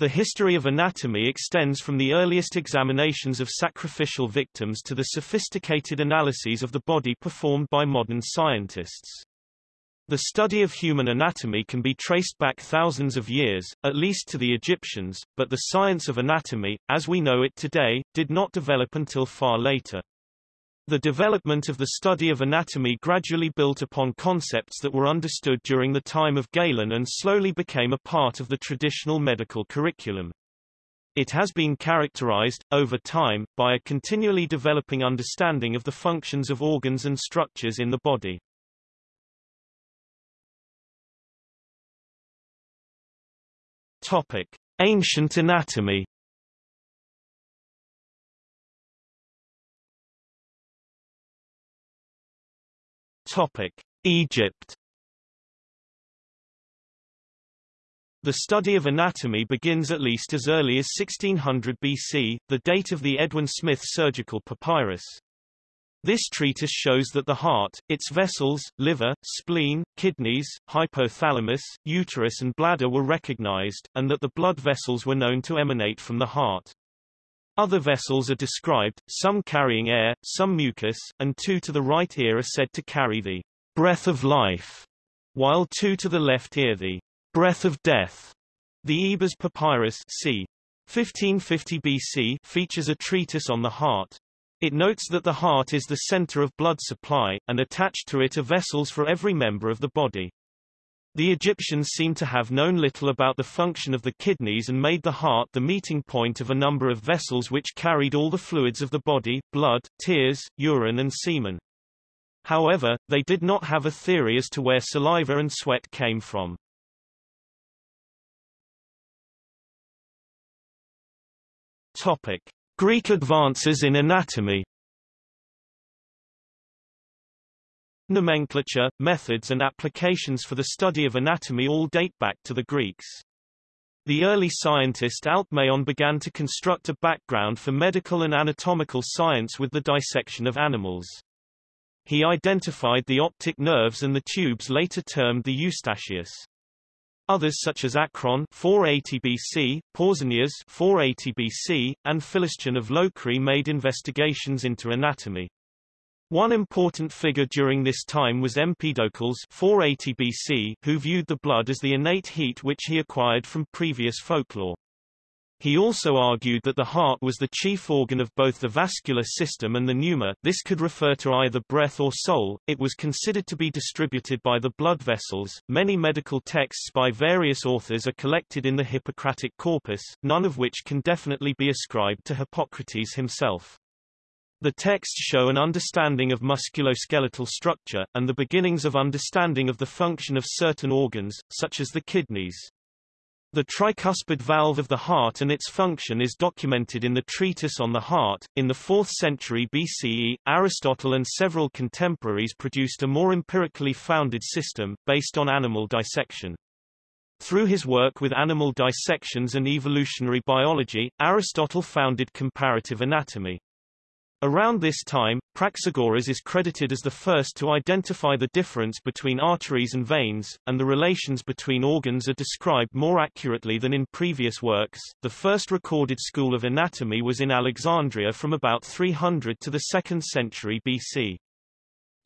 The history of anatomy extends from the earliest examinations of sacrificial victims to the sophisticated analyses of the body performed by modern scientists. The study of human anatomy can be traced back thousands of years, at least to the Egyptians, but the science of anatomy, as we know it today, did not develop until far later. The development of the study of anatomy gradually built upon concepts that were understood during the time of Galen and slowly became a part of the traditional medical curriculum. It has been characterized, over time, by a continually developing understanding of the functions of organs and structures in the body. Topic: Ancient anatomy. Topic: Egypt. The study of anatomy begins at least as early as 1600 BC, the date of the Edwin Smith surgical papyrus. This treatise shows that the heart, its vessels, liver, spleen, kidneys, hypothalamus, uterus and bladder were recognized, and that the blood vessels were known to emanate from the heart. Other vessels are described, some carrying air, some mucus, and two to the right ear are said to carry the breath of life, while two to the left ear the breath of death. The Ebers Papyrus c. 1550 BC features a treatise on the heart. It notes that the heart is the center of blood supply, and attached to it are vessels for every member of the body. The Egyptians seem to have known little about the function of the kidneys and made the heart the meeting point of a number of vessels which carried all the fluids of the body, blood, tears, urine and semen. However, they did not have a theory as to where saliva and sweat came from. Topic. Greek advances in anatomy Nomenclature, methods and applications for the study of anatomy all date back to the Greeks. The early scientist Alcmaeon began to construct a background for medical and anatomical science with the dissection of animals. He identified the optic nerves and the tubes later termed the eustachius. Others such as Acron 480 BC, Pausanias 480 BC, and Philistion of Locri made investigations into anatomy. One important figure during this time was Empedocles 480 BC, who viewed the blood as the innate heat which he acquired from previous folklore. He also argued that the heart was the chief organ of both the vascular system and the pneuma, this could refer to either breath or soul, it was considered to be distributed by the blood vessels. Many medical texts by various authors are collected in the Hippocratic corpus, none of which can definitely be ascribed to Hippocrates himself. The texts show an understanding of musculoskeletal structure, and the beginnings of understanding of the function of certain organs, such as the kidneys. The tricuspid valve of the heart and its function is documented in the Treatise on the Heart. In the 4th century BCE, Aristotle and several contemporaries produced a more empirically founded system, based on animal dissection. Through his work with animal dissections and evolutionary biology, Aristotle founded comparative anatomy. Around this time, Praxagoras is credited as the first to identify the difference between arteries and veins, and the relations between organs are described more accurately than in previous works. The first recorded school of anatomy was in Alexandria from about 300 to the 2nd century BC.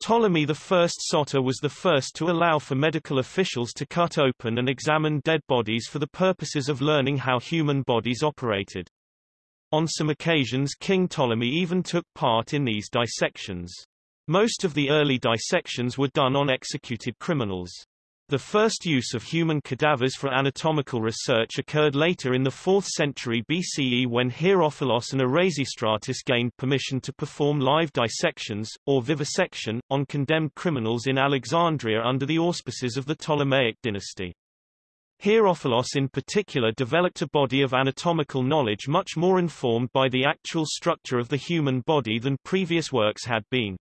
Ptolemy I Soter was the first to allow for medical officials to cut open and examine dead bodies for the purposes of learning how human bodies operated. On some occasions King Ptolemy even took part in these dissections. Most of the early dissections were done on executed criminals. The first use of human cadavers for anatomical research occurred later in the 4th century BCE when Herophilos and Erasistratus gained permission to perform live dissections, or vivisection, on condemned criminals in Alexandria under the auspices of the Ptolemaic dynasty. Herophilos in particular developed a body of anatomical knowledge much more informed by the actual structure of the human body than previous works had been.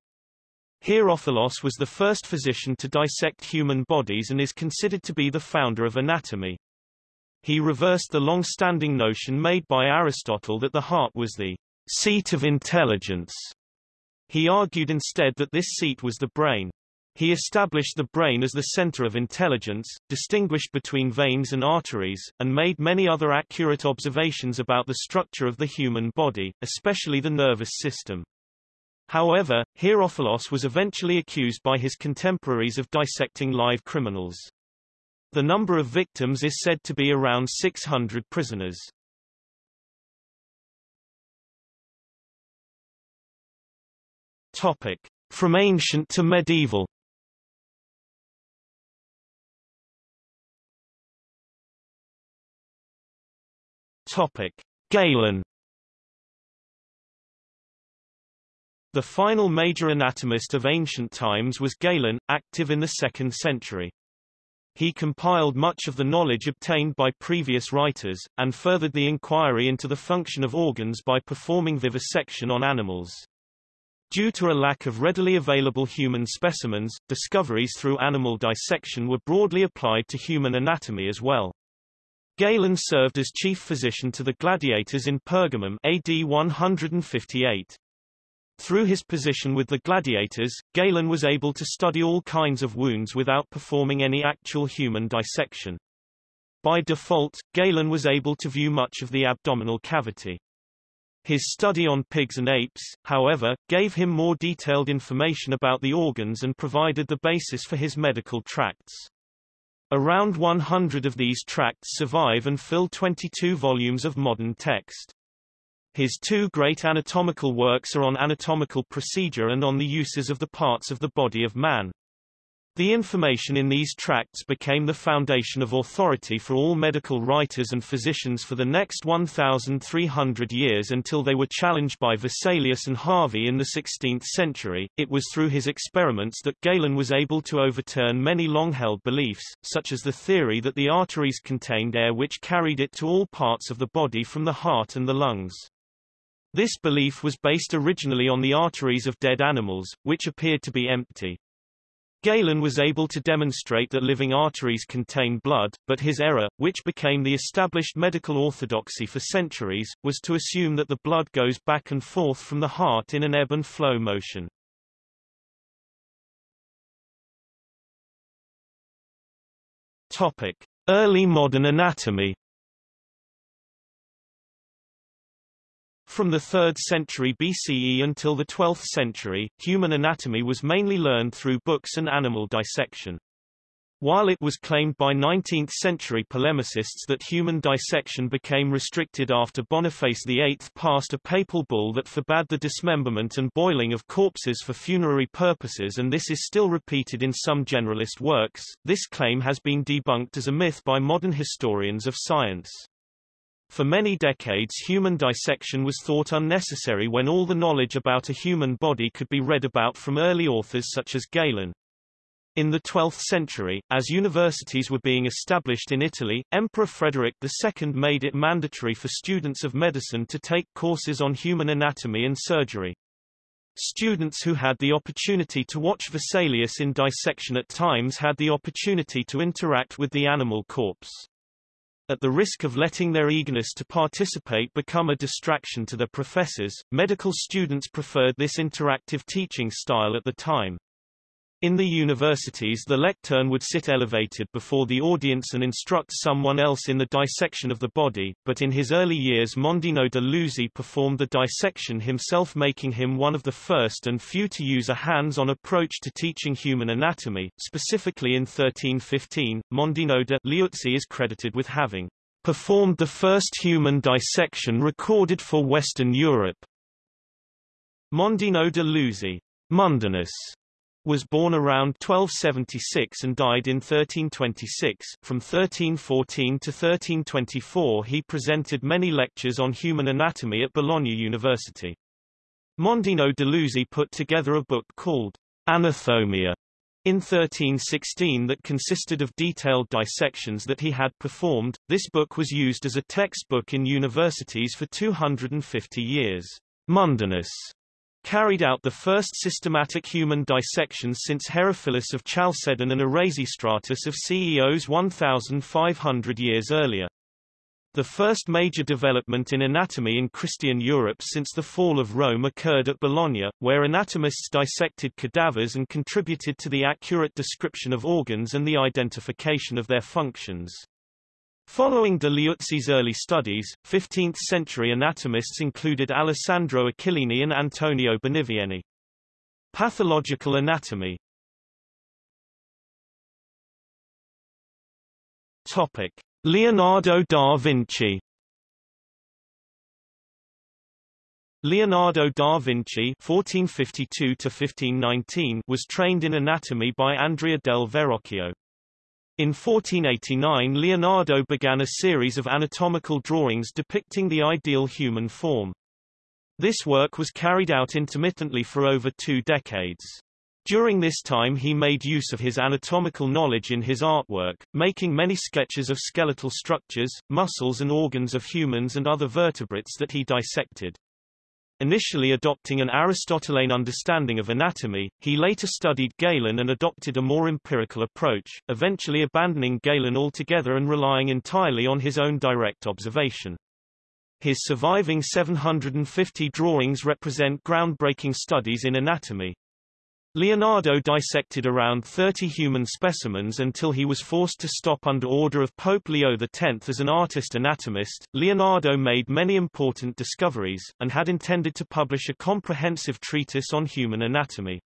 Herophilos was the first physician to dissect human bodies and is considered to be the founder of anatomy. He reversed the long-standing notion made by Aristotle that the heart was the seat of intelligence. He argued instead that this seat was the brain. He established the brain as the center of intelligence, distinguished between veins and arteries, and made many other accurate observations about the structure of the human body, especially the nervous system. However, Herophilos was eventually accused by his contemporaries of dissecting live criminals. The number of victims is said to be around 600 prisoners. Topic. From ancient to medieval Topic: Galen. The final major anatomist of ancient times was Galen, active in the 2nd century. He compiled much of the knowledge obtained by previous writers, and furthered the inquiry into the function of organs by performing vivisection on animals. Due to a lack of readily available human specimens, discoveries through animal dissection were broadly applied to human anatomy as well. Galen served as chief physician to the gladiators in Pergamum AD 158. Through his position with the gladiators, Galen was able to study all kinds of wounds without performing any actual human dissection. By default, Galen was able to view much of the abdominal cavity. His study on pigs and apes, however, gave him more detailed information about the organs and provided the basis for his medical tracts. Around 100 of these tracts survive and fill 22 volumes of modern text. His two great anatomical works are on anatomical procedure and on the uses of the parts of the body of man. The information in these tracts became the foundation of authority for all medical writers and physicians for the next 1,300 years until they were challenged by Vesalius and Harvey in the 16th century. It was through his experiments that Galen was able to overturn many long-held beliefs, such as the theory that the arteries contained air which carried it to all parts of the body from the heart and the lungs. This belief was based originally on the arteries of dead animals, which appeared to be empty. Galen was able to demonstrate that living arteries contain blood, but his error, which became the established medical orthodoxy for centuries, was to assume that the blood goes back and forth from the heart in an ebb and flow motion. Topic: Early modern anatomy From the 3rd century BCE until the 12th century, human anatomy was mainly learned through books and animal dissection. While it was claimed by 19th-century polemicists that human dissection became restricted after Boniface VIII passed a papal bull that forbade the dismemberment and boiling of corpses for funerary purposes and this is still repeated in some generalist works, this claim has been debunked as a myth by modern historians of science. For many decades human dissection was thought unnecessary when all the knowledge about a human body could be read about from early authors such as Galen. In the 12th century, as universities were being established in Italy, Emperor Frederick II made it mandatory for students of medicine to take courses on human anatomy and surgery. Students who had the opportunity to watch Vesalius in dissection at times had the opportunity to interact with the animal corpse. At the risk of letting their eagerness to participate become a distraction to their professors, medical students preferred this interactive teaching style at the time. In the universities the lectern would sit elevated before the audience and instruct someone else in the dissection of the body, but in his early years Mondino de Luzzi performed the dissection himself making him one of the first and few to use a hands-on approach to teaching human anatomy. Specifically in 1315, Mondino de Liuzzi is credited with having performed the first human dissection recorded for Western Europe. Mondino de Luzzi, Mundinus was born around 1276 and died in 1326. From 1314 to 1324 he presented many lectures on human anatomy at Bologna University. Mondino de Luzzi put together a book called Anathomia in 1316 that consisted of detailed dissections that he had performed. This book was used as a textbook in universities for 250 years. Mundinus carried out the first systematic human dissections since Herophilus of Chalcedon and Erasistratus of Ceos 1,500 years earlier. The first major development in anatomy in Christian Europe since the fall of Rome occurred at Bologna, where anatomists dissected cadavers and contributed to the accurate description of organs and the identification of their functions. Following de Liuzzi's early studies, 15th-century anatomists included Alessandro Achillini and Antonio Benivieni. Pathological anatomy Topic. Leonardo da Vinci Leonardo da Vinci (1452–1519) was trained in anatomy by Andrea del Verrocchio. In 1489 Leonardo began a series of anatomical drawings depicting the ideal human form. This work was carried out intermittently for over two decades. During this time he made use of his anatomical knowledge in his artwork, making many sketches of skeletal structures, muscles and organs of humans and other vertebrates that he dissected. Initially adopting an Aristotelian understanding of anatomy, he later studied Galen and adopted a more empirical approach, eventually abandoning Galen altogether and relying entirely on his own direct observation. His surviving 750 drawings represent groundbreaking studies in anatomy. Leonardo dissected around 30 human specimens until he was forced to stop under order of Pope Leo X as an artist anatomist. Leonardo made many important discoveries, and had intended to publish a comprehensive treatise on human anatomy.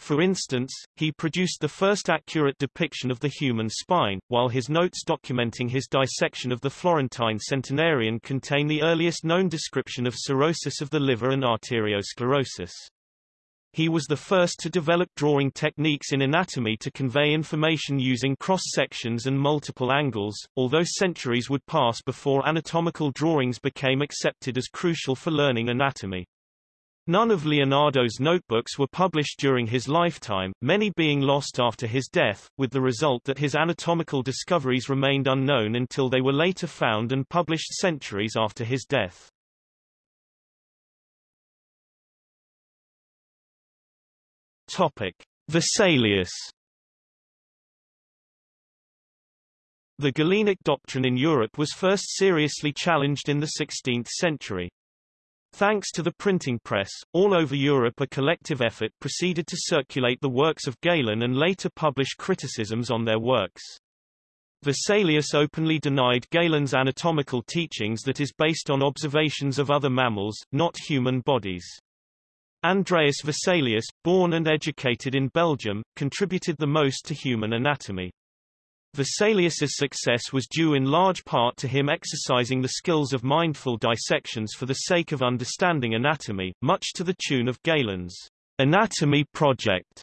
For instance, he produced the first accurate depiction of the human spine, while his notes documenting his dissection of the Florentine centenarian contain the earliest known description of cirrhosis of the liver and arteriosclerosis. He was the first to develop drawing techniques in anatomy to convey information using cross-sections and multiple angles, although centuries would pass before anatomical drawings became accepted as crucial for learning anatomy. None of Leonardo's notebooks were published during his lifetime, many being lost after his death, with the result that his anatomical discoveries remained unknown until they were later found and published centuries after his death. Topic: Vesalius. The Galenic doctrine in Europe was first seriously challenged in the 16th century. Thanks to the printing press, all over Europe a collective effort proceeded to circulate the works of Galen and later publish criticisms on their works. Vesalius openly denied Galen's anatomical teachings that is based on observations of other mammals, not human bodies. Andreas Vesalius, born and educated in Belgium, contributed the most to human anatomy. Vesalius's success was due in large part to him exercising the skills of mindful dissections for the sake of understanding anatomy, much to the tune of Galen's Anatomy Project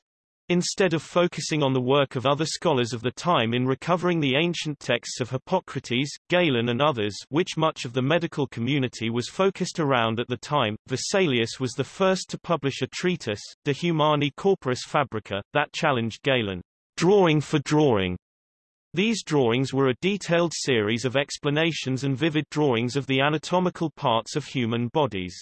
instead of focusing on the work of other scholars of the time in recovering the ancient texts of Hippocrates, Galen and others which much of the medical community was focused around at the time, Vesalius was the first to publish a treatise, De Humani Corporis Fabrica, that challenged Galen, drawing for drawing. These drawings were a detailed series of explanations and vivid drawings of the anatomical parts of human bodies.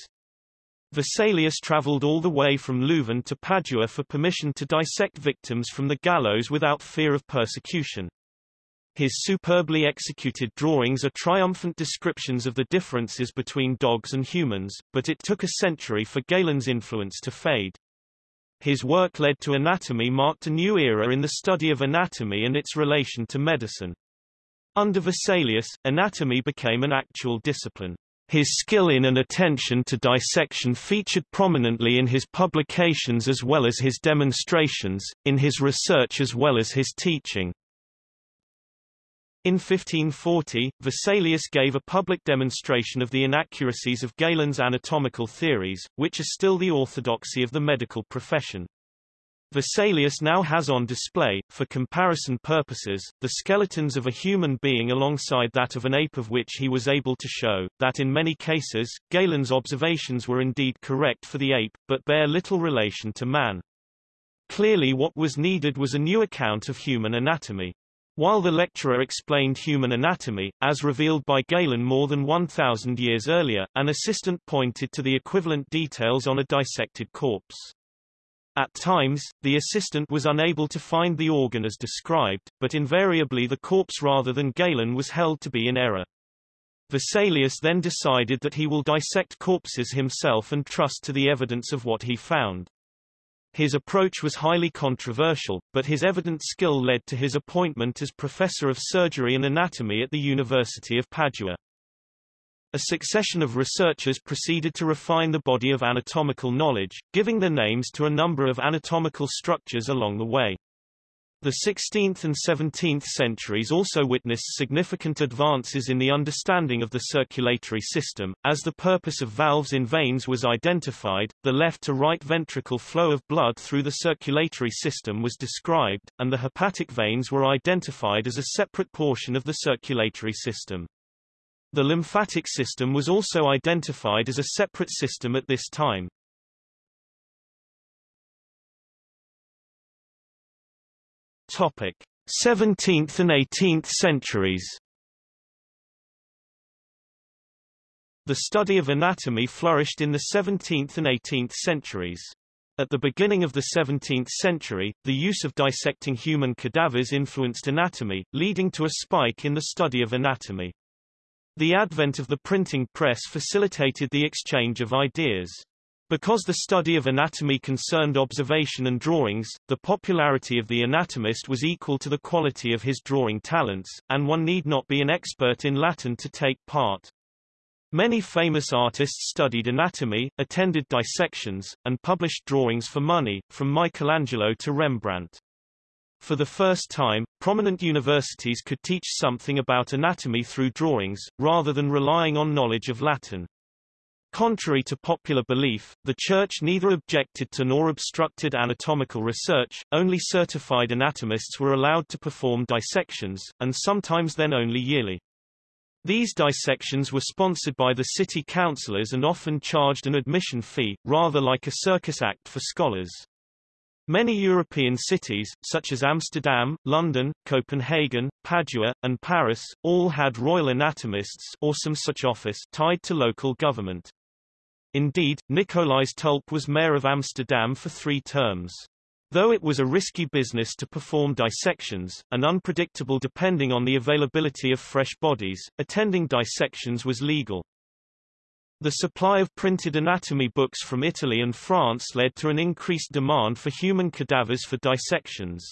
Vesalius travelled all the way from Leuven to Padua for permission to dissect victims from the gallows without fear of persecution. His superbly executed drawings are triumphant descriptions of the differences between dogs and humans, but it took a century for Galen's influence to fade. His work led to anatomy marked a new era in the study of anatomy and its relation to medicine. Under Vesalius, anatomy became an actual discipline. His skill in and attention to dissection featured prominently in his publications as well as his demonstrations, in his research as well as his teaching. In 1540, Vesalius gave a public demonstration of the inaccuracies of Galen's anatomical theories, which are still the orthodoxy of the medical profession. Vesalius now has on display, for comparison purposes, the skeletons of a human being alongside that of an ape of which he was able to show, that in many cases, Galen's observations were indeed correct for the ape, but bear little relation to man. Clearly what was needed was a new account of human anatomy. While the lecturer explained human anatomy, as revealed by Galen more than 1,000 years earlier, an assistant pointed to the equivalent details on a dissected corpse. At times, the assistant was unable to find the organ as described, but invariably the corpse rather than Galen was held to be in error. Vesalius then decided that he will dissect corpses himself and trust to the evidence of what he found. His approach was highly controversial, but his evident skill led to his appointment as professor of surgery and anatomy at the University of Padua. A succession of researchers proceeded to refine the body of anatomical knowledge, giving their names to a number of anatomical structures along the way. The 16th and 17th centuries also witnessed significant advances in the understanding of the circulatory system, as the purpose of valves in veins was identified, the left to right ventricle flow of blood through the circulatory system was described, and the hepatic veins were identified as a separate portion of the circulatory system. The lymphatic system was also identified as a separate system at this time. Topic: 17th and 18th centuries. The study of anatomy flourished in the 17th and 18th centuries. At the beginning of the 17th century, the use of dissecting human cadavers influenced anatomy, leading to a spike in the study of anatomy. The advent of the printing press facilitated the exchange of ideas. Because the study of anatomy concerned observation and drawings, the popularity of the anatomist was equal to the quality of his drawing talents, and one need not be an expert in Latin to take part. Many famous artists studied anatomy, attended dissections, and published drawings for money, from Michelangelo to Rembrandt. For the first time, prominent universities could teach something about anatomy through drawings, rather than relying on knowledge of Latin. Contrary to popular belief, the Church neither objected to nor obstructed anatomical research, only certified anatomists were allowed to perform dissections, and sometimes then only yearly. These dissections were sponsored by the city councillors and often charged an admission fee, rather like a circus act for scholars. Many European cities, such as Amsterdam, London, Copenhagen, Padua, and Paris, all had royal anatomists or some such office tied to local government. Indeed, Nicolaes Tulp was mayor of Amsterdam for three terms. Though it was a risky business to perform dissections, and unpredictable depending on the availability of fresh bodies, attending dissections was legal. The supply of printed anatomy books from Italy and France led to an increased demand for human cadavers for dissections.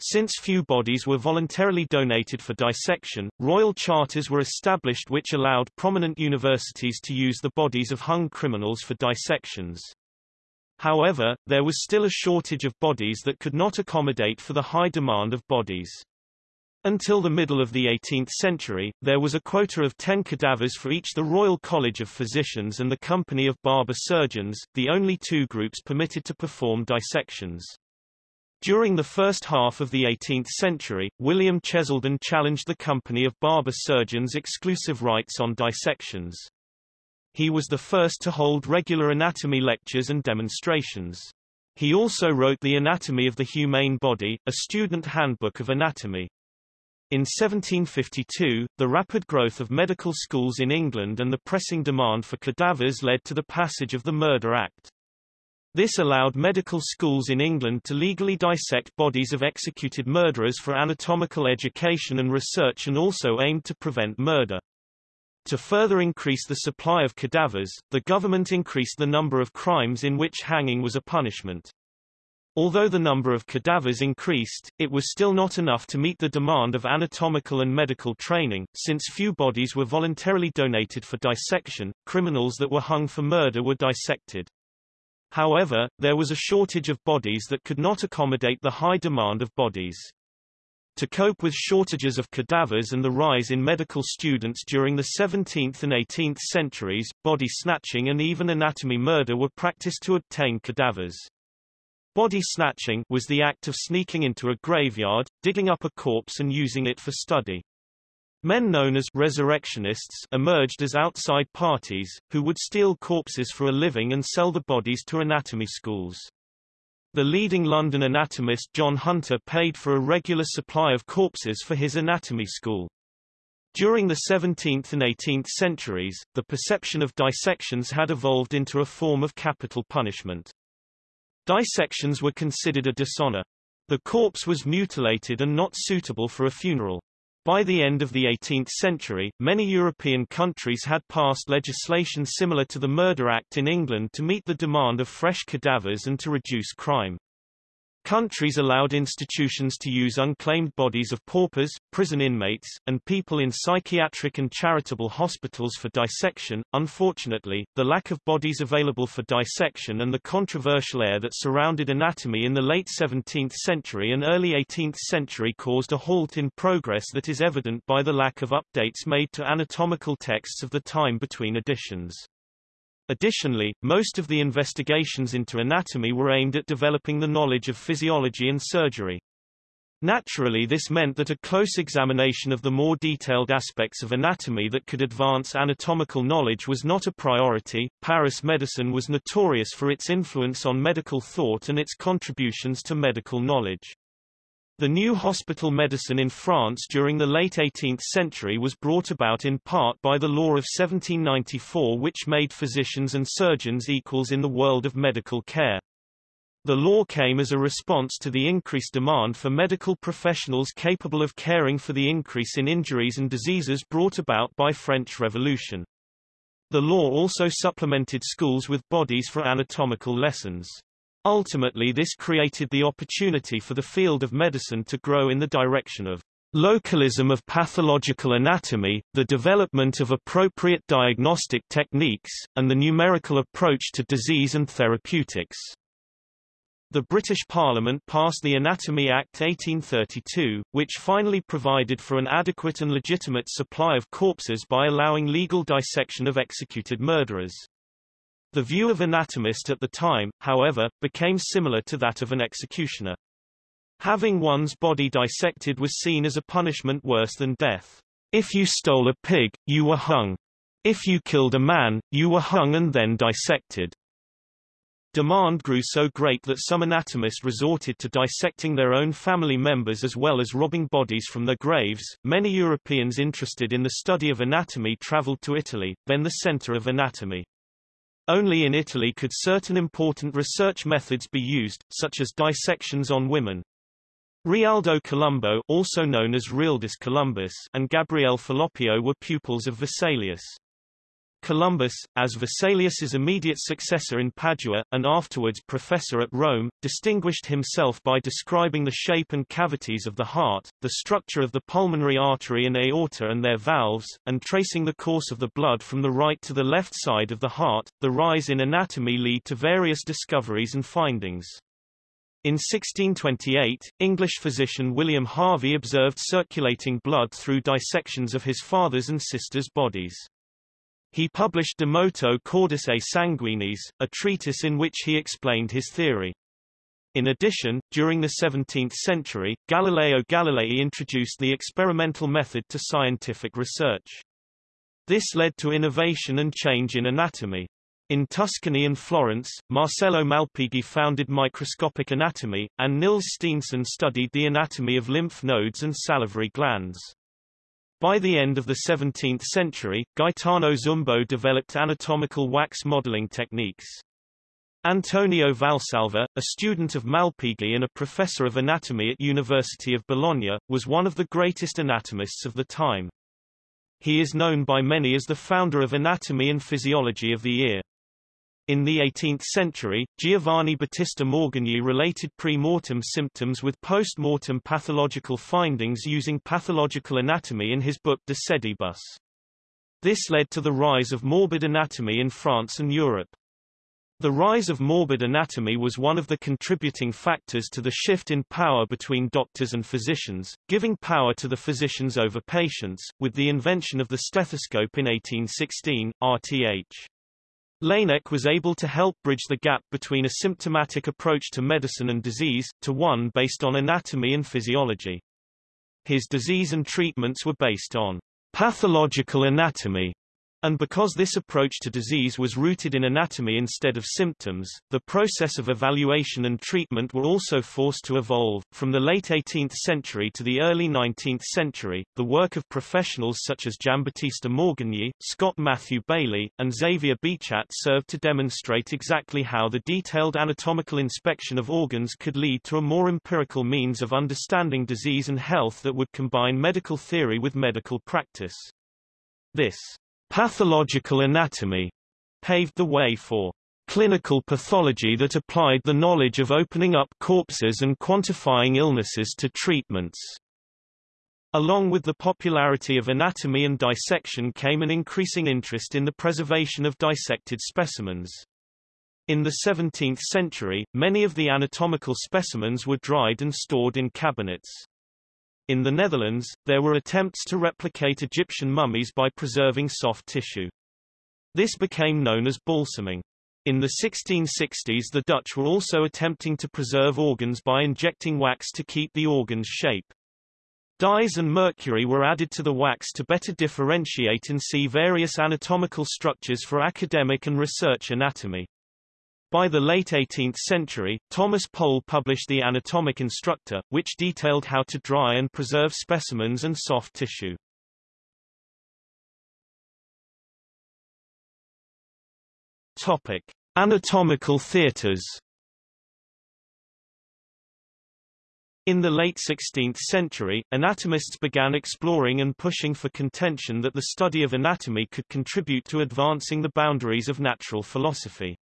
Since few bodies were voluntarily donated for dissection, royal charters were established which allowed prominent universities to use the bodies of hung criminals for dissections. However, there was still a shortage of bodies that could not accommodate for the high demand of bodies. Until the middle of the 18th century, there was a quota of 10 cadavers for each the Royal College of Physicians and the Company of Barber Surgeons, the only two groups permitted to perform dissections. During the first half of the 18th century, William Cheselden challenged the Company of Barber Surgeons' exclusive rights on dissections. He was the first to hold regular anatomy lectures and demonstrations. He also wrote The Anatomy of the Humane Body, a student handbook of anatomy. In 1752, the rapid growth of medical schools in England and the pressing demand for cadavers led to the passage of the Murder Act. This allowed medical schools in England to legally dissect bodies of executed murderers for anatomical education and research and also aimed to prevent murder. To further increase the supply of cadavers, the government increased the number of crimes in which hanging was a punishment. Although the number of cadavers increased, it was still not enough to meet the demand of anatomical and medical training, since few bodies were voluntarily donated for dissection, criminals that were hung for murder were dissected. However, there was a shortage of bodies that could not accommodate the high demand of bodies. To cope with shortages of cadavers and the rise in medical students during the 17th and 18th centuries, body snatching and even anatomy murder were practiced to obtain cadavers. Body snatching was the act of sneaking into a graveyard, digging up a corpse and using it for study. Men known as resurrectionists emerged as outside parties, who would steal corpses for a living and sell the bodies to anatomy schools. The leading London anatomist John Hunter paid for a regular supply of corpses for his anatomy school. During the 17th and 18th centuries, the perception of dissections had evolved into a form of capital punishment. Dissections were considered a dishonor. The corpse was mutilated and not suitable for a funeral. By the end of the 18th century, many European countries had passed legislation similar to the Murder Act in England to meet the demand of fresh cadavers and to reduce crime. Countries allowed institutions to use unclaimed bodies of paupers, prison inmates, and people in psychiatric and charitable hospitals for dissection. Unfortunately, the lack of bodies available for dissection and the controversial air that surrounded anatomy in the late 17th century and early 18th century caused a halt in progress that is evident by the lack of updates made to anatomical texts of the time between editions. Additionally, most of the investigations into anatomy were aimed at developing the knowledge of physiology and surgery. Naturally this meant that a close examination of the more detailed aspects of anatomy that could advance anatomical knowledge was not a priority. Paris medicine was notorious for its influence on medical thought and its contributions to medical knowledge. The new hospital medicine in France during the late 18th century was brought about in part by the law of 1794 which made physicians and surgeons equals in the world of medical care. The law came as a response to the increased demand for medical professionals capable of caring for the increase in injuries and diseases brought about by French Revolution. The law also supplemented schools with bodies for anatomical lessons. Ultimately this created the opportunity for the field of medicine to grow in the direction of localism of pathological anatomy, the development of appropriate diagnostic techniques, and the numerical approach to disease and therapeutics. The British Parliament passed the Anatomy Act 1832, which finally provided for an adequate and legitimate supply of corpses by allowing legal dissection of executed murderers. The view of anatomist at the time, however, became similar to that of an executioner. Having one's body dissected was seen as a punishment worse than death. If you stole a pig, you were hung. If you killed a man, you were hung and then dissected. Demand grew so great that some anatomists resorted to dissecting their own family members as well as robbing bodies from their graves. Many Europeans interested in the study of anatomy traveled to Italy, then the center of anatomy. Only in Italy could certain important research methods be used, such as dissections on women. Realdo Colombo also known as Realdus Columbus and Gabriele Falloppio were pupils of Vesalius. Columbus, as Vesalius's immediate successor in Padua, and afterwards professor at Rome, distinguished himself by describing the shape and cavities of the heart, the structure of the pulmonary artery and aorta and their valves, and tracing the course of the blood from the right to the left side of the heart. The rise in anatomy lead to various discoveries and findings. In 1628, English physician William Harvey observed circulating blood through dissections of his father's and sister's bodies. He published De Motu Cordis et Sanguinis, a treatise in which he explained his theory. In addition, during the 17th century, Galileo Galilei introduced the experimental method to scientific research. This led to innovation and change in anatomy. In Tuscany and Florence, Marcello Malpighi founded microscopic anatomy, and Niels Steenson studied the anatomy of lymph nodes and salivary glands. By the end of the 17th century, Gaetano Zumbo developed anatomical wax modeling techniques. Antonio Valsalva, a student of Malpighi and a professor of anatomy at University of Bologna, was one of the greatest anatomists of the time. He is known by many as the founder of anatomy and physiology of the ear. In the 18th century, Giovanni Battista Morgagni related pre-mortem symptoms with post-mortem pathological findings using pathological anatomy in his book De Sedibus. This led to the rise of morbid anatomy in France and Europe. The rise of morbid anatomy was one of the contributing factors to the shift in power between doctors and physicians, giving power to the physicians over patients, with the invention of the stethoscope in 1816, RTH. Laennec was able to help bridge the gap between a symptomatic approach to medicine and disease, to one based on anatomy and physiology. His disease and treatments were based on pathological anatomy And because this approach to disease was rooted in anatomy instead of symptoms, the process of evaluation and treatment were also forced to evolve. From the late 18th century to the early 19th century, the work of professionals such as Giambattista Morgagni, Scott Matthew Baillie, and Xavier Bichat served to demonstrate exactly how the detailed anatomical inspection of organs could lead to a more empirical means of understanding disease and health that would combine medical theory with medical practice. This Pathological anatomy paved the way for clinical pathology that applied the knowledge of opening up corpses and quantifying illnesses to treatments. Along with the popularity of anatomy and dissection came an increasing interest in the preservation of dissected specimens. In the 17th century, many of the anatomical specimens were dried and stored in cabinets. In the Netherlands, there were attempts to replicate Egyptian mummies by preserving soft tissue. This became known as balsaming. In the 1660s the Dutch were also attempting to preserve organs by injecting wax to keep the organ's shape. Dyes and mercury were added to the wax to better differentiate and see various anatomical structures for academic and research anatomy. By the late 18th century, Thomas Pole published The Anatomic Instructor, which detailed how to dry and preserve specimens and soft tissue. Topic: Anatomical theatres. In the late 16th century, anatomists began exploring and pushing for contention that the study of anatomy could contribute to advancing the boundaries of natural philosophy.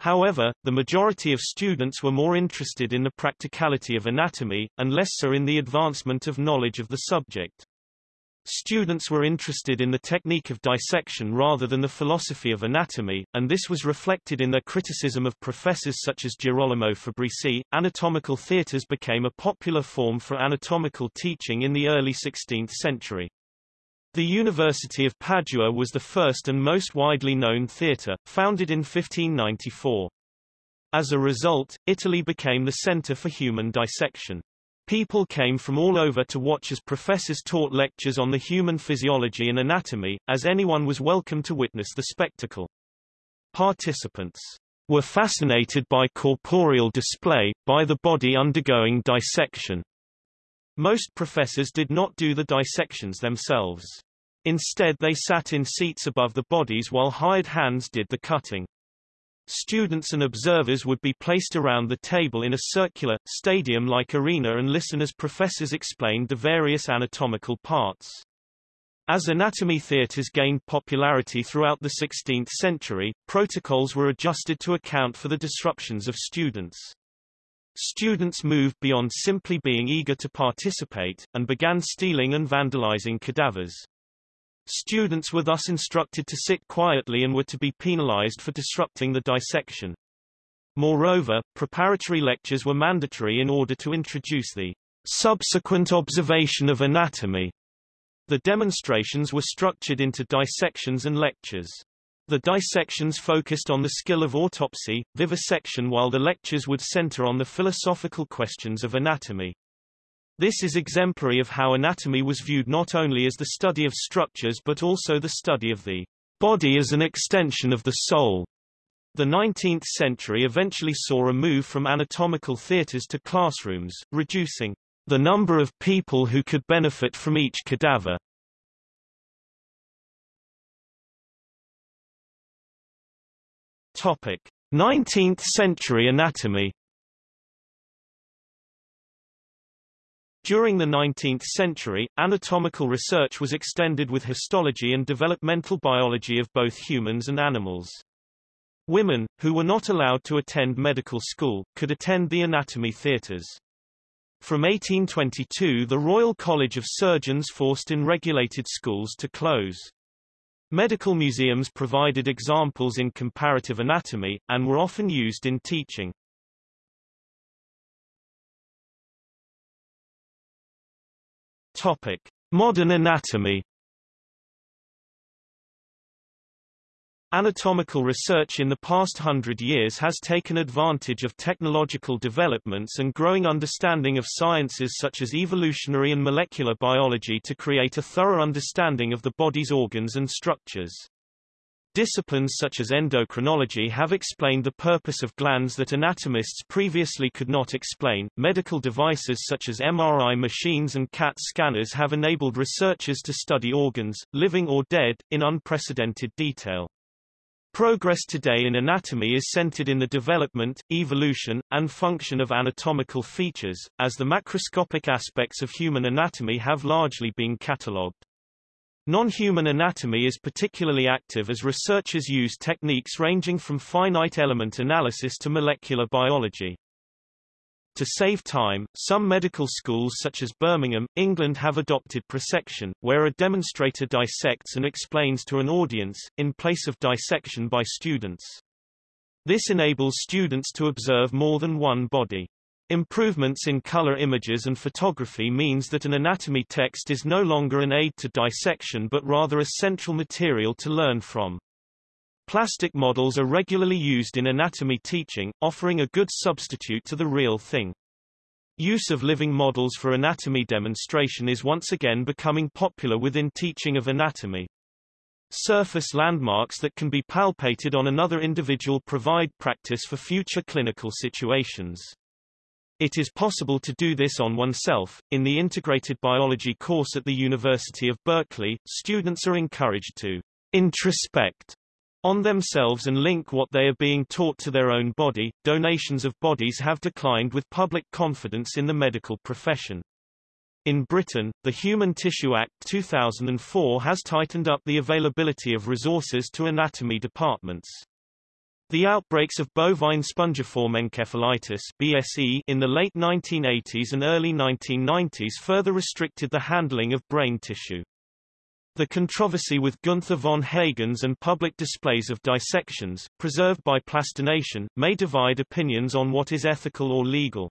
However, the majority of students were more interested in the practicality of anatomy, and less so in the advancement of knowledge of the subject. Students were interested in the technique of dissection rather than the philosophy of anatomy, and this was reflected in their criticism of professors such as Girolamo Fabrici. Anatomical theatres became a popular form for anatomical teaching in the early 16th century. The University of Padua was the first and most widely known theatre, founded in 1594. As a result, Italy became the center for human dissection. People came from all over to watch as professors taught lectures on the human physiology and anatomy, as anyone was welcome to witness the spectacle. Participants were fascinated by corporeal display, by the body undergoing dissection, most professors did not do the dissections themselves. Instead they sat in seats above the bodies while hired hands did the cutting. Students and observers would be placed around the table in a circular, stadium-like arena and listen as professors explained the various anatomical parts. As anatomy theatres gained popularity throughout the 16th century, protocols were adjusted to account for the disruptions of students. Students moved beyond simply being eager to participate, and began stealing and vandalizing cadavers. Students were thus instructed to sit quietly and were to be penalized for disrupting the dissection. Moreover, preparatory lectures were mandatory in order to introduce the subsequent observation of anatomy. The demonstrations were structured into dissections and lectures. The dissections focused on the skill of autopsy, vivisection while the lectures would center on the philosophical questions of anatomy. This is exemplary of how anatomy was viewed not only as the study of structures but also the study of the body as an extension of the soul. The 19th century eventually saw a move from anatomical theaters to classrooms, reducing the number of people who could benefit from each cadaver. Topic: 19th century anatomy. During the 19th century, anatomical research was extended with histology and developmental biology of both humans and animals. Women, who were not allowed to attend medical school, could attend the anatomy theatres. From 1822 the Royal College of Surgeons forced in regulated schools to close. Medical museums provided examples in comparative anatomy, and were often used in teaching. Topic. Modern anatomy Anatomical research in the past hundred years has taken advantage of technological developments and growing understanding of sciences such as evolutionary and molecular biology to create a thorough understanding of the body's organs and structures. Disciplines such as endocrinology have explained the purpose of glands that anatomists previously could not explain. Medical devices such as MRI machines and CAT scanners have enabled researchers to study organs, living or dead, in unprecedented detail. Progress today in anatomy is centered in the development, evolution, and function of anatomical features, as the macroscopic aspects of human anatomy have largely been catalogued. Non-human anatomy is particularly active as researchers use techniques ranging from finite element analysis to molecular biology. To save time, some medical schools such as Birmingham, England have adopted prosection, where a demonstrator dissects and explains to an audience, in place of dissection by students. This enables students to observe more than one body. Improvements in color images and photography means that an anatomy text is no longer an aid to dissection but rather a central material to learn from. Plastic models are regularly used in anatomy teaching, offering a good substitute to the real thing. Use of living models for anatomy demonstration is once again becoming popular within teaching of anatomy. Surface landmarks that can be palpated on another individual provide practice for future clinical situations. It is possible to do this on oneself. In the integrated biology course at the University of Berkeley, students are encouraged to introspect on themselves and link what they are being taught to their own body. Donations of bodies have declined with public confidence in the medical profession. In Britain, the Human Tissue Act 2004 has tightened up the availability of resources to anatomy departments. The outbreaks of bovine spongiform encephalitis BSE in the late 1980s and early 1990s further restricted the handling of brain tissue. The controversy with Gunther von Hagens and public displays of dissections, preserved by plastination, may divide opinions on what is ethical or legal.